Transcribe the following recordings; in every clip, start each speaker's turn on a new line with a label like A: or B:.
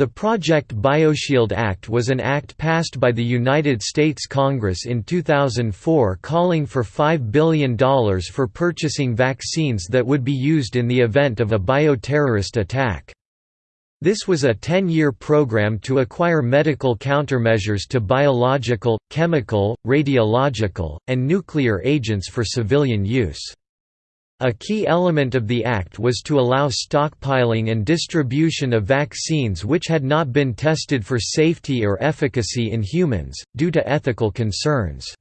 A: The Project BioShield Act was an act passed by the United States Congress in 2004 calling for $5 billion for purchasing vaccines that would be used in the event of a bioterrorist attack. This was a 10-year program to acquire medical countermeasures to biological, chemical, radiological, and nuclear agents for civilian use. A key element of the Act was to allow stockpiling and distribution of vaccines which had not been tested for safety or efficacy in humans, due to ethical concerns.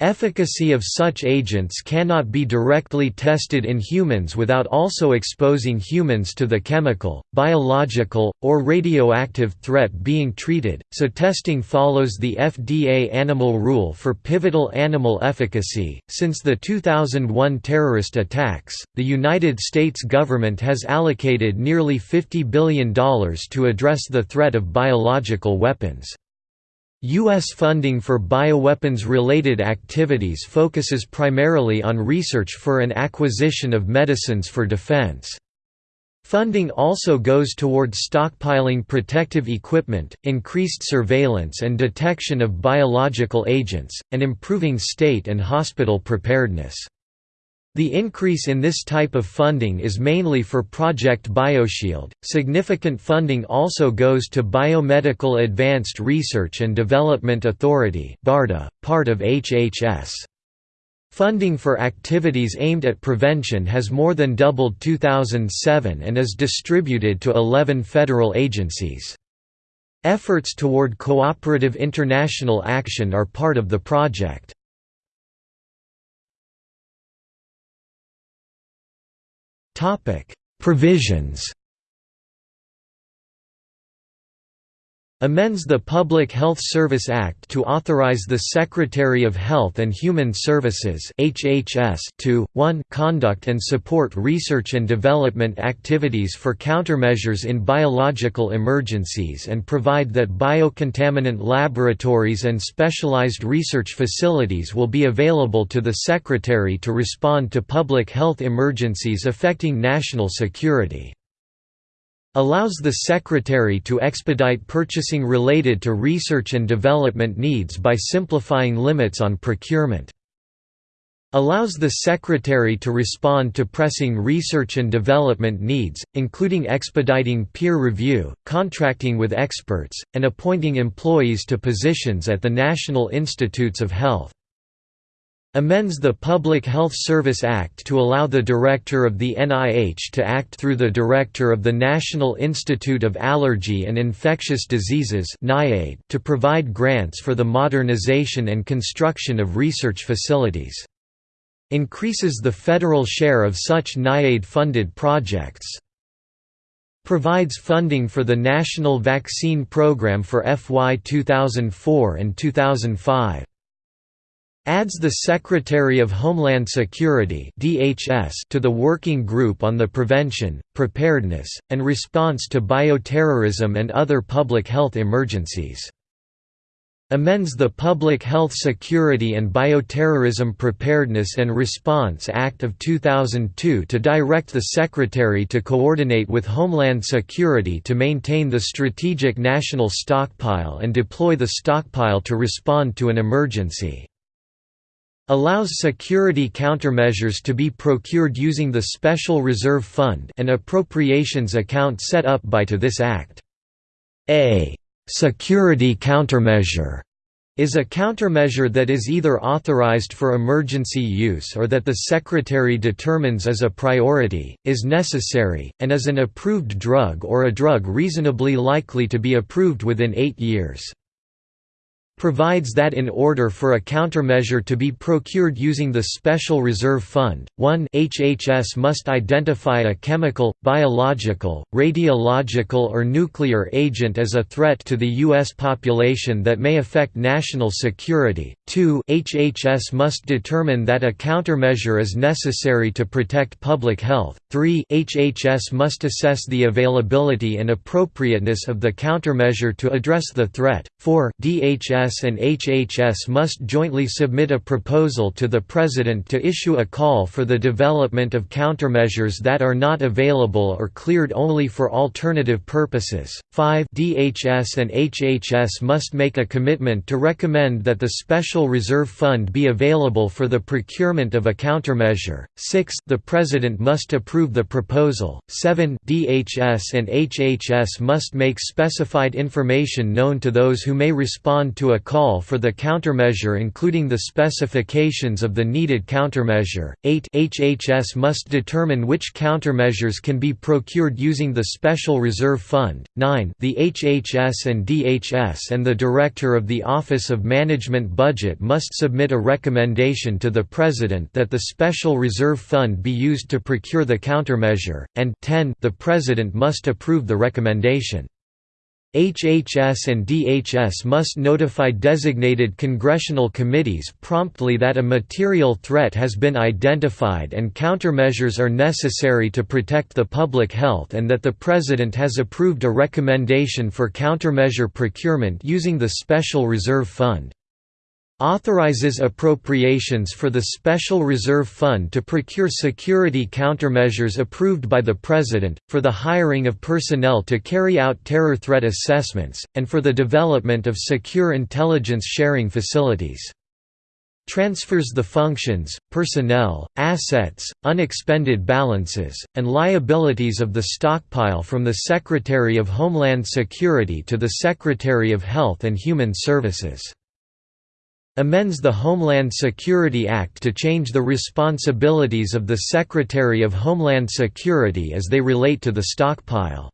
A: Efficacy of such agents cannot be directly tested in humans without also exposing humans to the chemical, biological, or radioactive threat being treated, so testing follows the FDA Animal Rule for pivotal animal efficacy. Since the 2001 terrorist attacks, the United States government has allocated nearly $50 billion to address the threat of biological weapons. U.S. funding for bioweapons-related activities focuses primarily on research for and acquisition of medicines for defense. Funding also goes towards stockpiling protective equipment, increased surveillance and detection of biological agents, and improving state and hospital preparedness. The increase in this type of funding is mainly for Project BioShield. Significant funding also goes to Biomedical Advanced Research and Development Authority (BARDA), part of HHS. Funding for activities aimed at prevention has more than doubled 2007 and is distributed to 11 federal agencies. Efforts toward cooperative international action are part of the project. Provisions amends the Public Health Service Act to authorize the Secretary of Health and Human Services HHS to 1 conduct and support research and development activities for countermeasures in biological emergencies and provide that biocontainment laboratories and specialized research facilities will be available to the Secretary to respond to public health emergencies affecting national security allows the Secretary to expedite purchasing related to research and development needs by simplifying limits on procurement. Allows the Secretary to respond to pressing research and development needs, including expediting peer review, contracting with experts, and appointing employees to positions at the National Institutes of Health amends the Public Health Service Act to allow the Director of the NIH to act through the Director of the National Institute of Allergy and Infectious Diseases to provide grants for the modernization and construction of research facilities. Increases the federal share of such NIAID-funded projects. Provides funding for the National Vaccine Program for FY 2004 and 2005 adds the Secretary of Homeland Security (DHS) to the Working Group on the Prevention, Preparedness, and Response to Bioterrorism and Other Public Health Emergencies. Amends the Public Health Security and Bioterrorism Preparedness and Response Act of 2002 to direct the Secretary to coordinate with Homeland Security to maintain the strategic national stockpile and deploy the stockpile to respond to an emergency allows security countermeasures to be procured using the Special Reserve Fund an appropriations account set up by to this Act. A «security countermeasure» is a countermeasure that is either authorized for emergency use or that the Secretary determines as a priority, is necessary, and is an approved drug or a drug reasonably likely to be approved within eight years provides that in order for a countermeasure to be procured using the Special Reserve Fund, 1 HHS must identify a chemical, biological, radiological or nuclear agent as a threat to the U.S. population that may affect national security, 2 HHS must determine that a countermeasure is necessary to protect public health, 3 HHS must assess the availability and appropriateness of the countermeasure to address the threat, 4 DHS DHS and HHS must jointly submit a proposal to the President to issue a call for the development of countermeasures that are not available or cleared only for alternative purposes. 5 DHS and HHS must make a commitment to recommend that the Special Reserve Fund be available for the procurement of a countermeasure. 6 The President must approve the proposal. 7 DHS and HHS must make specified information known to those who may respond to a call for the countermeasure including the specifications of the needed countermeasure. 8 HHS must determine which countermeasures can be procured using the Special Reserve Fund. 9 The HHS and DHS and the Director of the Office of Management Budget must submit a recommendation to the President that the Special Reserve Fund be used to procure the countermeasure, and 10 the President must approve the recommendation. HHS and DHS must notify designated congressional committees promptly that a material threat has been identified and countermeasures are necessary to protect the public health and that the President has approved a recommendation for countermeasure procurement using the Special Reserve Fund authorizes appropriations for the Special Reserve Fund to procure security countermeasures approved by the President, for the hiring of personnel to carry out terror threat assessments, and for the development of secure intelligence sharing facilities. Transfers the functions, personnel, assets, unexpended balances, and liabilities of the stockpile from the Secretary of Homeland Security to the Secretary of Health and Human Services amends the Homeland Security Act to change the responsibilities of the Secretary of Homeland Security as they relate to the stockpile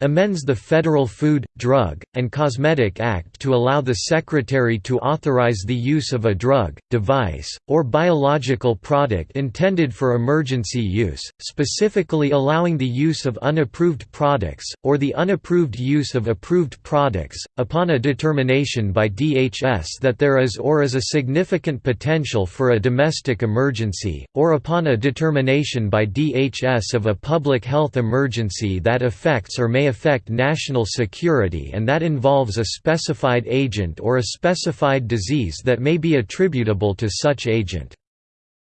A: amends the Federal Food, Drug, and Cosmetic Act to allow the Secretary to authorize the use of a drug, device, or biological product intended for emergency use, specifically allowing the use of unapproved products, or the unapproved use of approved products, upon a determination by DHS that there is or is a significant potential for a domestic emergency, or upon a determination by DHS of a public health emergency that affects or may affect national security and that involves a specified agent or a specified disease that may be attributable to such agent.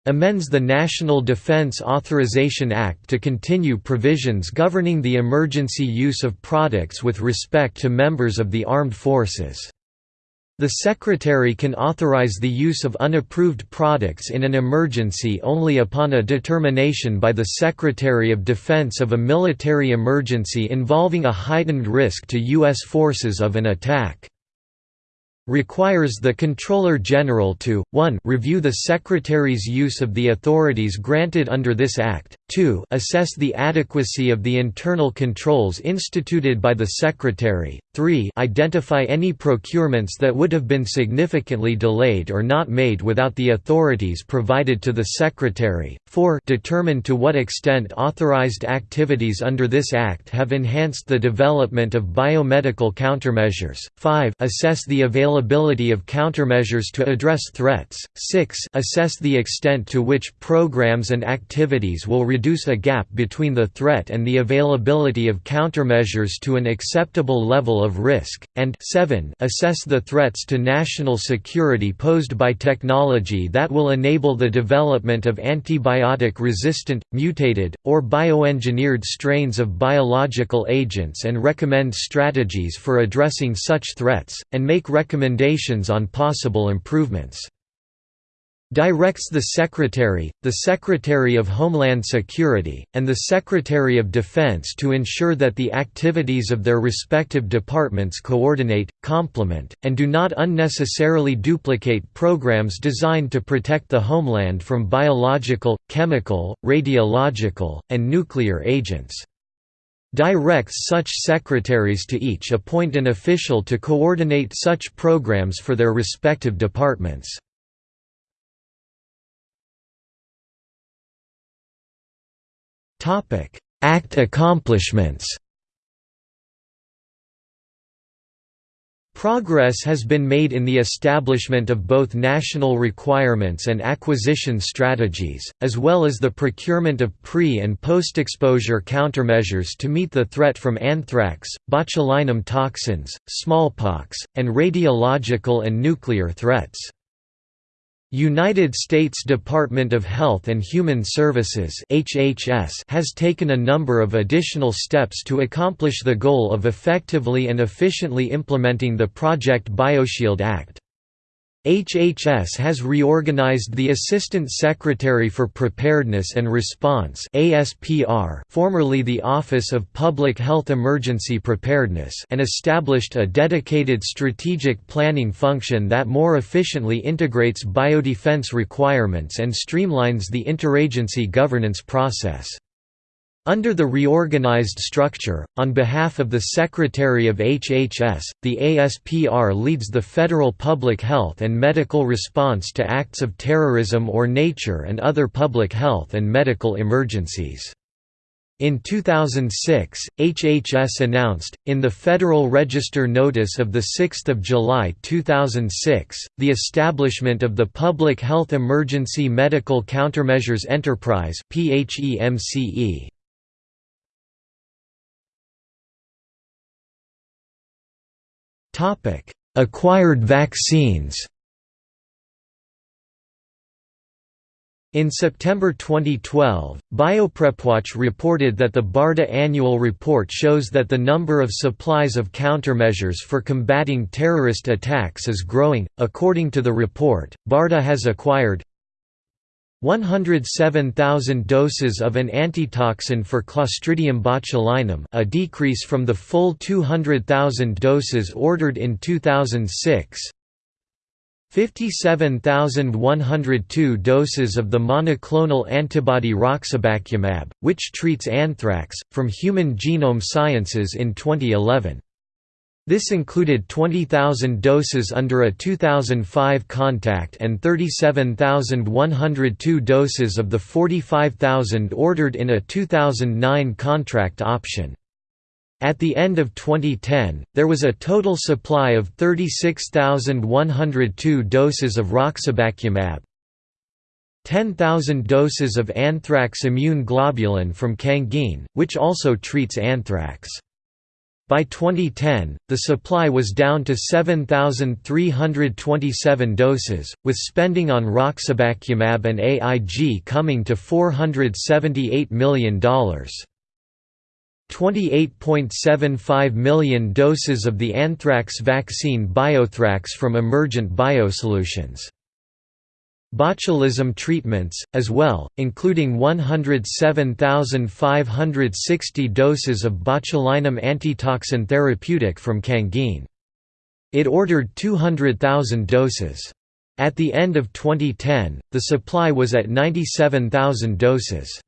A: Amends the National Defense Authorization Act to continue provisions governing the emergency use of products with respect to members of the armed forces. The Secretary can authorize the use of unapproved products in an emergency only upon a determination by the Secretary of Defense of a military emergency involving a heightened risk to U.S. forces of an attack requires the Comptroller General to, 1 review the Secretary's use of the authorities granted under this Act, 2 assess the adequacy of the internal controls instituted by the Secretary, 3 identify any procurements that would have been significantly delayed or not made without the authorities provided to the Secretary, 4 determine to what extent authorized activities under this Act have enhanced the development of biomedical countermeasures, 5 assess the availability of countermeasures to address threats. 6 assess the extent to which programs and activities will reduce a gap between the threat and the availability of countermeasures to an acceptable level of risk, and 7 assess the threats to national security posed by technology that will enable the development of antibiotic-resistant, mutated, or bioengineered strains of biological agents and recommend strategies for addressing such threats, and make recommendations on possible improvements. Directs the Secretary, the Secretary of Homeland Security, and the Secretary of Defense to ensure that the activities of their respective departments coordinate, complement, and do not unnecessarily duplicate programs designed to protect the homeland from biological, chemical, radiological, and nuclear agents directs such secretaries to each appoint an official to coordinate such programs for their respective departments. Act accomplishments Progress has been made in the establishment of both national requirements and acquisition strategies, as well as the procurement of pre- and post-exposure countermeasures to meet the threat from anthrax, botulinum toxins, smallpox, and radiological and nuclear threats. United States Department of Health and Human Services (HHS) has taken a number of additional steps to accomplish the goal of effectively and efficiently implementing the Project BioShield Act. HHS has reorganized the Assistant Secretary for Preparedness and Response ASPR, formerly the Office of Public Health Emergency Preparedness and established a dedicated strategic planning function that more efficiently integrates biodefense requirements and streamlines the interagency governance process. Under the reorganized structure, on behalf of the Secretary of HHS, the ASPR leads the federal public health and medical response to acts of terrorism or nature and other public health and medical emergencies. In 2006, HHS announced, in the Federal Register Notice of 6 July 2006, the establishment of the Public Health Emergency Medical Countermeasures Enterprise Topic: Acquired vaccines. In September 2012, BioPrepWatch reported that the BARDA annual report shows that the number of supplies of countermeasures for combating terrorist attacks is growing. According to the report, BARDA has acquired 107,000 doses of an antitoxin for Clostridium botulinum a decrease from the full 200,000 doses ordered in 2006 57,102 doses of the monoclonal antibody raxibacumab, which treats anthrax, from Human Genome Sciences in 2011. This included 20,000 doses under a 2005 contact and 37,102 doses of the 45,000 ordered in a 2009 contract option. At the end of 2010, there was a total supply of 36,102 doses of raxibacumab, 10,000 doses of anthrax immune globulin from Cangene, which also treats anthrax. By 2010, the supply was down to 7,327 doses, with spending on raxibacumab and AIG coming to $478 million. 28.75 million doses of the anthrax vaccine Biothrax from Emergent Biosolutions botulism treatments, as well, including 107,560 doses of botulinum antitoxin therapeutic from Cangene. It ordered 200,000 doses. At the end of 2010, the supply was at 97,000 doses.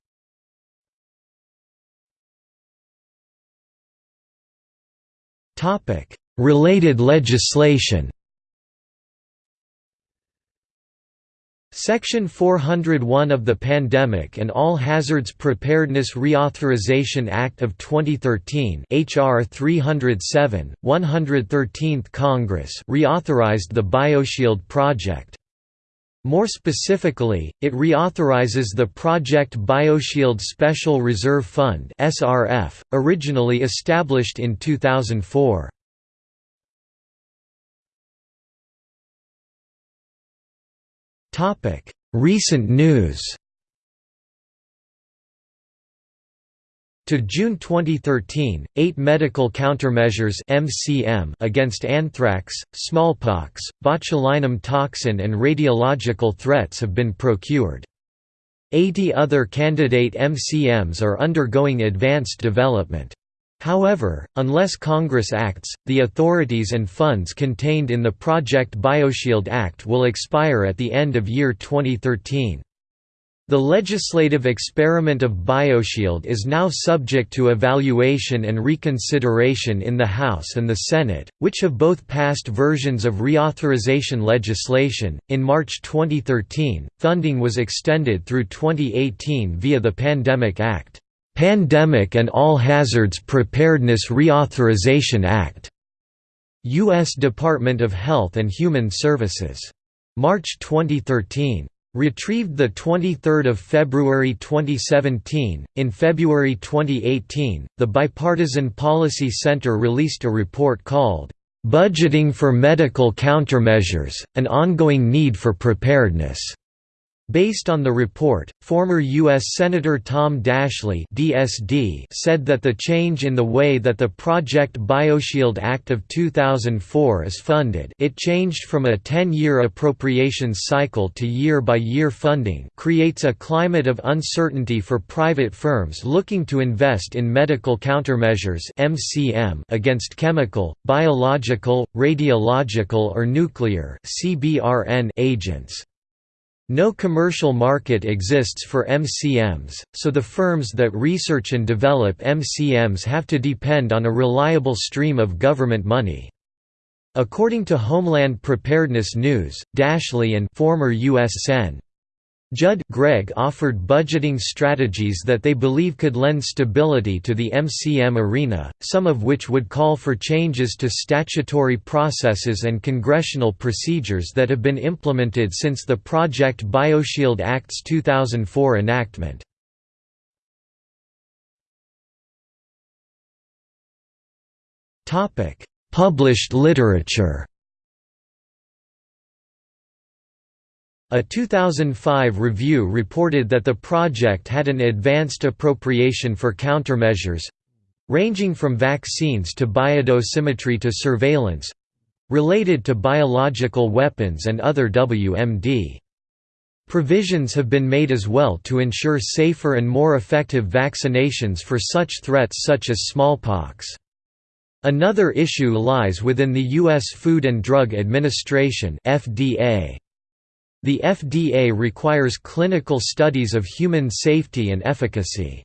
A: Related legislation Section 401 of the Pandemic and All Hazards Preparedness Reauthorization Act of 2013 HR 307, 113th Congress reauthorized the BioShield project. More specifically, it reauthorizes the Project BioShield Special Reserve Fund originally established in 2004. Topic: Recent news. To June 2013, eight medical countermeasures (MCM) against anthrax, smallpox, botulinum toxin, and radiological threats have been procured. 80 other candidate MCMs are undergoing advanced development. However, unless Congress acts, the authorities and funds contained in the Project BioShield Act will expire at the end of year 2013. The legislative experiment of BioShield is now subject to evaluation and reconsideration in the House and the Senate, which have both passed versions of reauthorization legislation. In March 2013, funding was extended through 2018 via the Pandemic Act. Pandemic and All Hazards Preparedness Reauthorization Act. U.S. Department of Health and Human Services. March 2013. Retrieved 23 February 2017. In February 2018, the Bipartisan Policy Center released a report called, "'Budgeting for Medical Countermeasures, An Ongoing Need for Preparedness' Based on the report, former U.S. Senator Tom Daschle DSD said that the change in the way that the Project BioShield Act of 2004 is funded it changed from a 10-year appropriations cycle to year-by-year -year funding creates a climate of uncertainty for private firms looking to invest in medical countermeasures MCM against chemical, biological, radiological or nuclear CBRN agents. No commercial market exists for MCMs, so the firms that research and develop MCMs have to depend on a reliable stream of government money. According to Homeland Preparedness News, Daschle and former U.S. Sen. Judd Gregg offered budgeting strategies that they believe could lend stability to the MCM arena, some of which would call for changes to statutory processes and congressional procedures that have been implemented since the Project BioShield Act's 2004 enactment. Published literature A 2005 review reported that the project had an advanced appropriation for countermeasures—ranging from vaccines to biodosimetry to surveillance—related to biological weapons and other WMD. Provisions have been made as well to ensure safer and more effective vaccinations for such threats such as smallpox. Another issue lies within the U.S. Food and Drug Administration FDA. The FDA requires clinical studies of human safety and efficacy.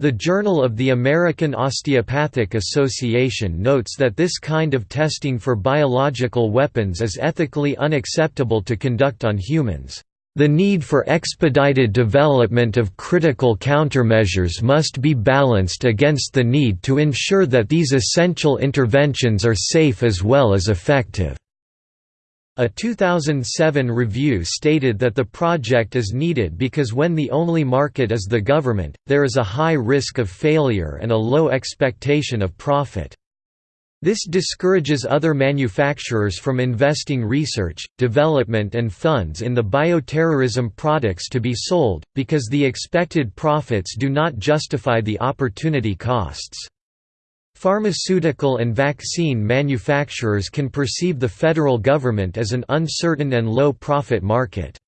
A: The Journal of the American Osteopathic Association notes that this kind of testing for biological weapons is ethically unacceptable to conduct on humans. The need for expedited development of critical countermeasures must be balanced against the need to ensure that these essential interventions are safe as well as effective. A 2007 review stated that the project is needed because when the only market is the government, there is a high risk of failure and a low expectation of profit. This discourages other manufacturers from investing research, development and funds in the bioterrorism products to be sold, because the expected profits do not justify the opportunity costs. Pharmaceutical and vaccine manufacturers can perceive the federal government as an uncertain and low-profit market.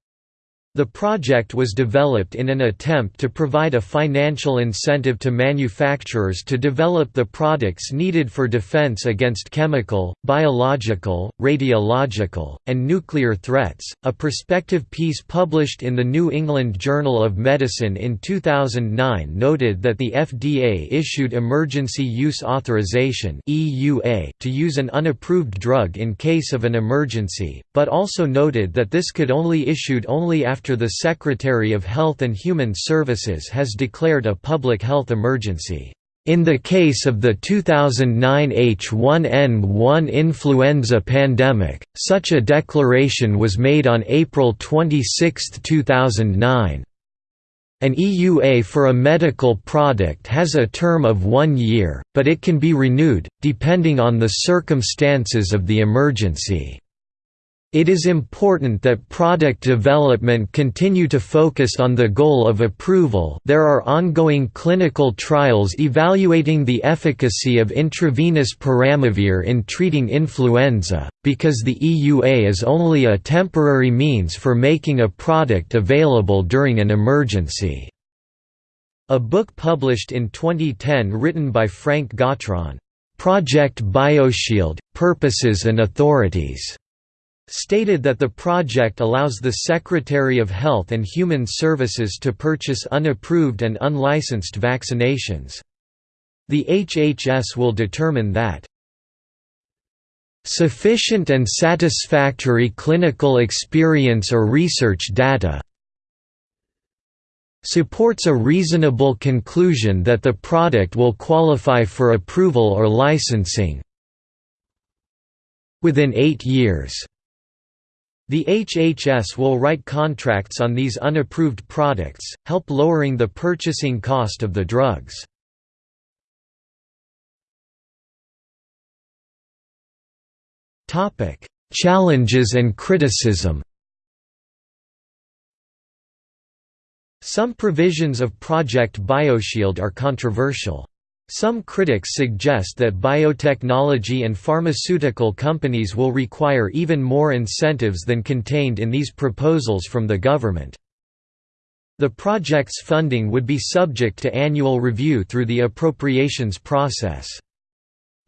A: The project was developed in an attempt to provide a financial incentive to manufacturers to develop the products needed for defense against chemical, biological, radiological, and nuclear threats. A prospective piece published in the New England Journal of Medicine in 2009 noted that the FDA issued Emergency Use Authorization (EUA) to use an unapproved drug in case of an emergency, but also noted that this could only issued only after after the Secretary of Health and Human Services has declared a public health emergency. In the case of the 2009 H1N1 influenza pandemic, such a declaration was made on April 26, 2009. An EUA for a medical product has a term of one year, but it can be renewed, depending on the circumstances of the emergency. It is important that product development continue to focus on the goal of approval there are ongoing clinical trials evaluating the efficacy of intravenous peramivir in treating influenza, because the EUA is only a temporary means for making a product available during an emergency. A book published in 2010 written by Frank Gottron, "'Project BioShield, Purposes and Authorities' stated that the project allows the Secretary of Health and Human Services to purchase unapproved and unlicensed vaccinations. The HHS will determine that sufficient and satisfactory clinical experience or research data supports a reasonable conclusion that the product will qualify for approval or licensing within eight years. The HHS will write contracts on these unapproved products, help lowering the purchasing cost of the drugs. Challenges and criticism Some provisions of Project BioShield are controversial. Some critics suggest that biotechnology and pharmaceutical companies will require even more incentives than contained in these proposals from the government. The project's funding would be subject to annual review through the appropriations process.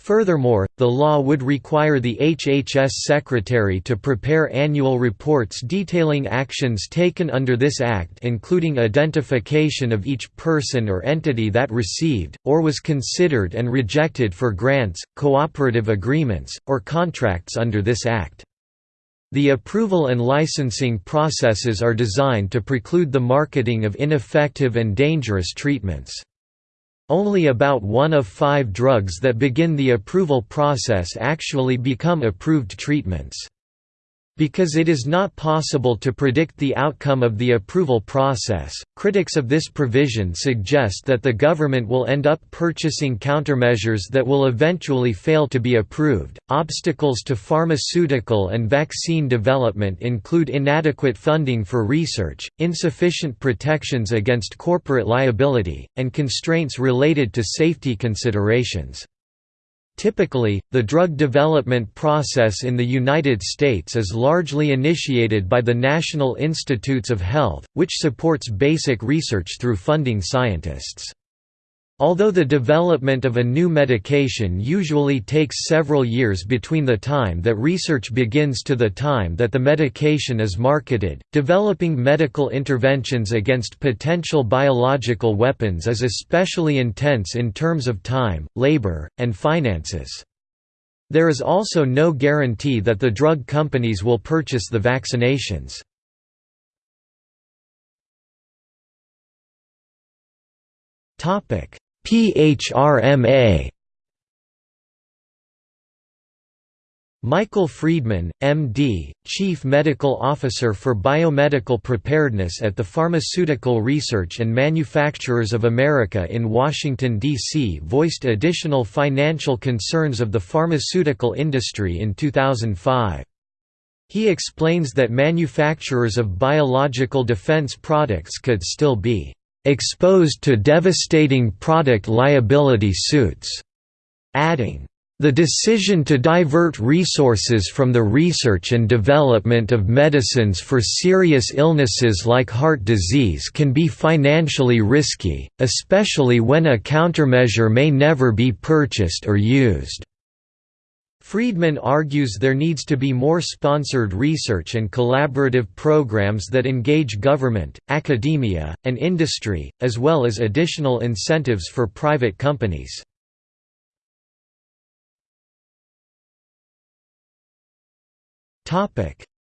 A: Furthermore, the law would require the HHS Secretary to prepare annual reports detailing actions taken under this Act including identification of each person or entity that received, or was considered and rejected for grants, cooperative agreements, or contracts under this Act. The approval and licensing processes are designed to preclude the marketing of ineffective and dangerous treatments. Only about one of five drugs that begin the approval process actually become approved treatments. Because it is not possible to predict the outcome of the approval process, critics of this provision suggest that the government will end up purchasing countermeasures that will eventually fail to be approved. Obstacles to pharmaceutical and vaccine development include inadequate funding for research, insufficient protections against corporate liability, and constraints related to safety considerations. Typically, the drug development process in the United States is largely initiated by the National Institutes of Health, which supports basic research through funding scientists. Although the development of a new medication usually takes several years between the time that research begins to the time that the medication is marketed, developing medical interventions against potential biological weapons is especially intense in terms of time, labor, and finances. There is also no guarantee that the drug companies will purchase the vaccinations. Topic PHRMA Michael Friedman, M.D., Chief Medical Officer for Biomedical Preparedness at the Pharmaceutical Research and Manufacturers of America in Washington, D.C. voiced additional financial concerns of the pharmaceutical industry in 2005. He explains that manufacturers of biological defense products could still be exposed to devastating product liability suits, adding, the decision to divert resources from the research and development of medicines for serious illnesses like heart disease can be financially risky, especially when a countermeasure may never be purchased or used. Friedman argues there needs to be more sponsored research and collaborative programs that engage government, academia, and industry, as well as additional incentives for private companies.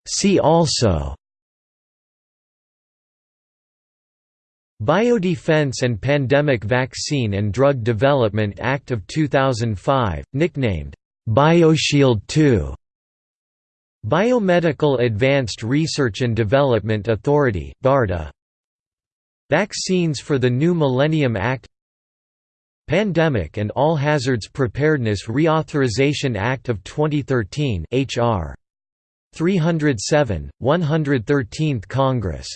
A: See also Biodefense and Pandemic Vaccine and Drug Development Act of 2005, nicknamed BioShield 2 Biomedical Advanced Research and Development Authority BARDA. Vaccines for the New Millennium Act. Pandemic and All Hazards Preparedness Reauthorization Act of 2013 HR 307 113th Congress